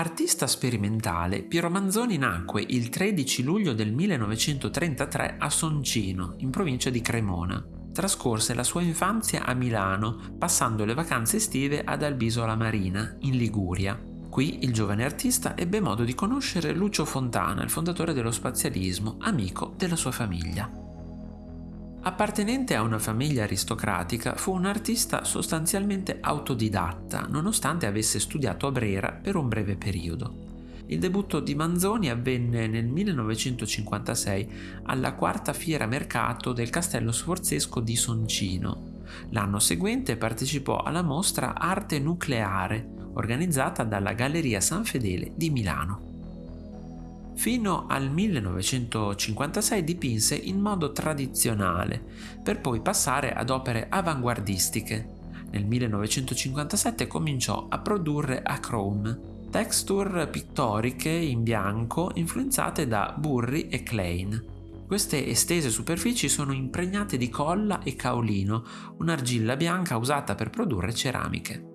artista sperimentale, Piero Manzoni nacque il 13 luglio del 1933 a Soncino, in provincia di Cremona. Trascorse la sua infanzia a Milano, passando le vacanze estive ad Albisola Marina, in Liguria. Qui il giovane artista ebbe modo di conoscere Lucio Fontana, il fondatore dello spazialismo, amico della sua famiglia. Appartenente a una famiglia aristocratica, fu un artista sostanzialmente autodidatta, nonostante avesse studiato a Brera per un breve periodo. Il debutto di Manzoni avvenne nel 1956 alla quarta fiera mercato del Castello Sforzesco di Soncino. L'anno seguente partecipò alla mostra Arte Nucleare, organizzata dalla Galleria San Fedele di Milano. Fino al 1956 dipinse in modo tradizionale, per poi passare ad opere avanguardistiche. Nel 1957 cominciò a produrre a chrome, texture pittoriche in bianco influenzate da Burri e Klein. Queste estese superfici sono impregnate di colla e caolino, un'argilla bianca usata per produrre ceramiche.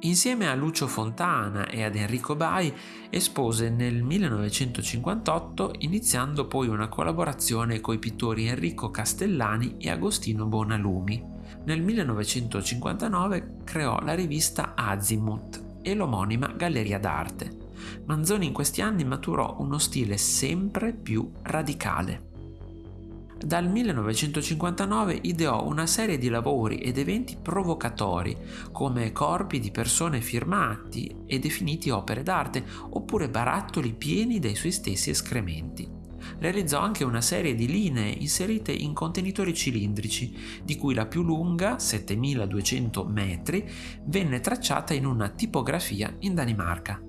Insieme a Lucio Fontana e ad Enrico Bai espose nel 1958 iniziando poi una collaborazione coi pittori Enrico Castellani e Agostino Bonalumi. Nel 1959 creò la rivista Azimuth e l'omonima Galleria d'Arte. Manzoni in questi anni maturò uno stile sempre più radicale. Dal 1959 ideò una serie di lavori ed eventi provocatori, come corpi di persone firmati e definiti opere d'arte, oppure barattoli pieni dei suoi stessi escrementi. Realizzò anche una serie di linee inserite in contenitori cilindrici, di cui la più lunga, 7200 metri, venne tracciata in una tipografia in Danimarca.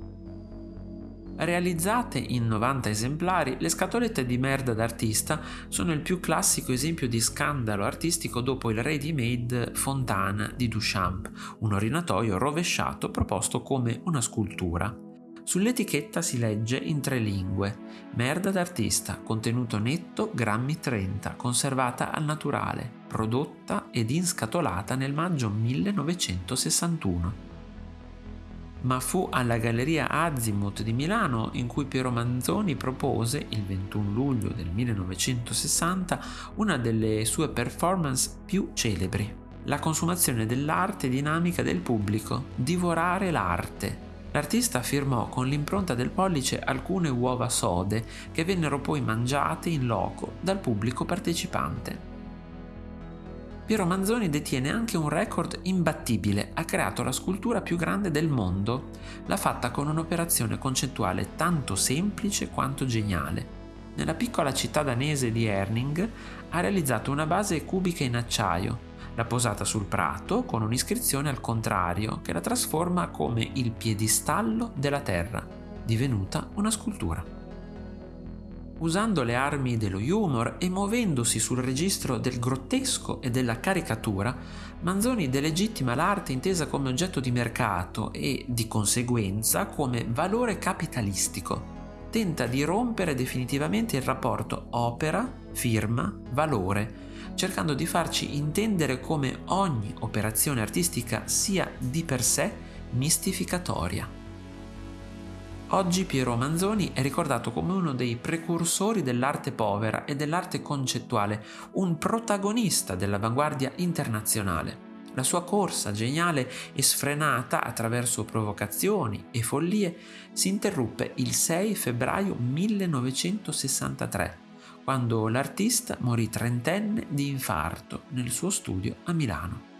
Realizzate in 90 esemplari, le scatolette di merda d'artista sono il più classico esempio di scandalo artistico dopo il ready-made Fontana di Duchamp, un orinatoio rovesciato proposto come una scultura. Sull'etichetta si legge in tre lingue: merda d'artista, contenuto netto grammi 30, conservata al naturale, prodotta ed inscatolata nel maggio 1961 ma fu alla Galleria Azimuth di Milano in cui Piero Manzoni propose, il 21 luglio del 1960, una delle sue performance più celebri, la consumazione dell'arte dinamica del pubblico, divorare l'arte. L'artista firmò con l'impronta del pollice alcune uova sode che vennero poi mangiate in loco dal pubblico partecipante. Piero Manzoni detiene anche un record imbattibile, ha creato la scultura più grande del mondo. L'ha fatta con un'operazione concettuale tanto semplice quanto geniale. Nella piccola città danese di Erning ha realizzato una base cubica in acciaio, l'ha posata sul prato con un'iscrizione al contrario che la trasforma come il piedistallo della terra, divenuta una scultura. Usando le armi dello humor e muovendosi sul registro del grottesco e della caricatura, Manzoni delegittima l'arte intesa come oggetto di mercato e, di conseguenza, come valore capitalistico. Tenta di rompere definitivamente il rapporto opera-firma-valore, cercando di farci intendere come ogni operazione artistica sia di per sé mistificatoria. Oggi Piero Manzoni è ricordato come uno dei precursori dell'arte povera e dell'arte concettuale, un protagonista dell'avanguardia internazionale. La sua corsa geniale e sfrenata attraverso provocazioni e follie si interruppe il 6 febbraio 1963, quando l'artista morì trentenne di infarto nel suo studio a Milano.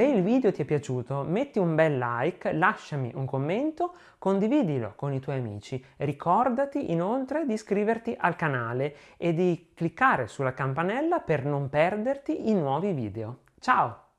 Se il video ti è piaciuto metti un bel like, lasciami un commento, condividilo con i tuoi amici. Ricordati inoltre di iscriverti al canale e di cliccare sulla campanella per non perderti i nuovi video. Ciao!